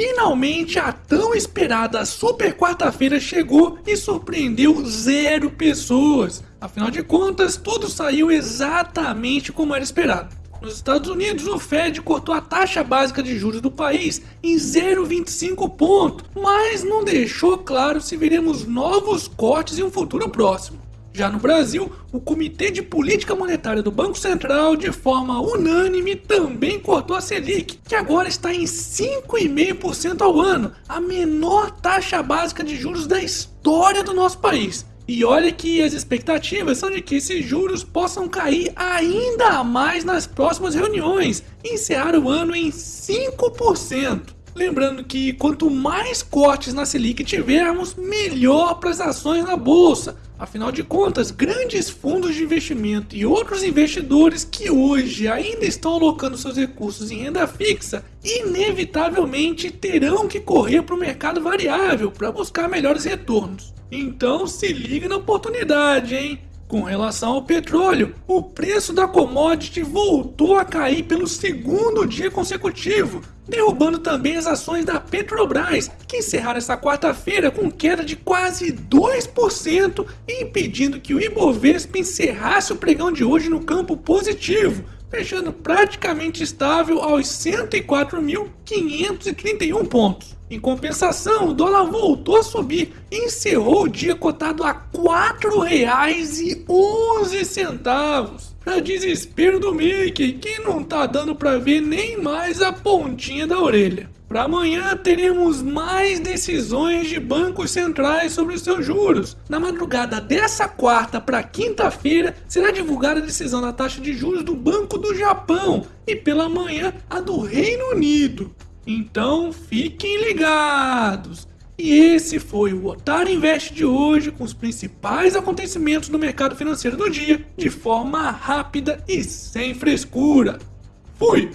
Finalmente a tão esperada super quarta-feira chegou e surpreendeu zero pessoas. Afinal de contas, tudo saiu exatamente como era esperado. Nos Estados Unidos, o Fed cortou a taxa básica de juros do país em 0,25 ponto, mas não deixou claro se veremos novos cortes em um futuro próximo. Já no Brasil, o Comitê de Política Monetária do Banco Central, de forma unânime, também cortou a Selic, que agora está em 5,5% ao ano, a menor taxa básica de juros da história do nosso país. E olha que as expectativas são de que esses juros possam cair ainda mais nas próximas reuniões e encerrar o ano em 5%. Lembrando que quanto mais cortes na Selic tivermos, melhor para as ações na bolsa. Afinal de contas, grandes fundos de investimento e outros investidores que hoje ainda estão alocando seus recursos em renda fixa, inevitavelmente terão que correr para o mercado variável para buscar melhores retornos. Então se liga na oportunidade, hein? Com relação ao petróleo, o preço da commodity voltou a cair pelo segundo dia consecutivo, derrubando também as ações da Petrobras, que encerraram essa quarta-feira com queda de quase 2% e impedindo que o Ibovespa encerrasse o pregão de hoje no campo positivo, fechando praticamente estável aos 104.531 pontos. Em compensação, o dólar voltou a subir e encerrou o dia cotado a R$ 4,11. Para desespero do Mickey, que não tá dando para ver nem mais a pontinha da orelha. Para amanhã teremos mais decisões de bancos centrais sobre seus juros. Na madrugada dessa quarta para quinta-feira será divulgada a decisão da taxa de juros do Banco do Japão e pela manhã a do Reino Unido. Então fiquem ligados! E esse foi o Otário Invest de hoje com os principais acontecimentos do mercado financeiro do dia de forma rápida e sem frescura. Fui!